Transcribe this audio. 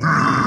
Brrr.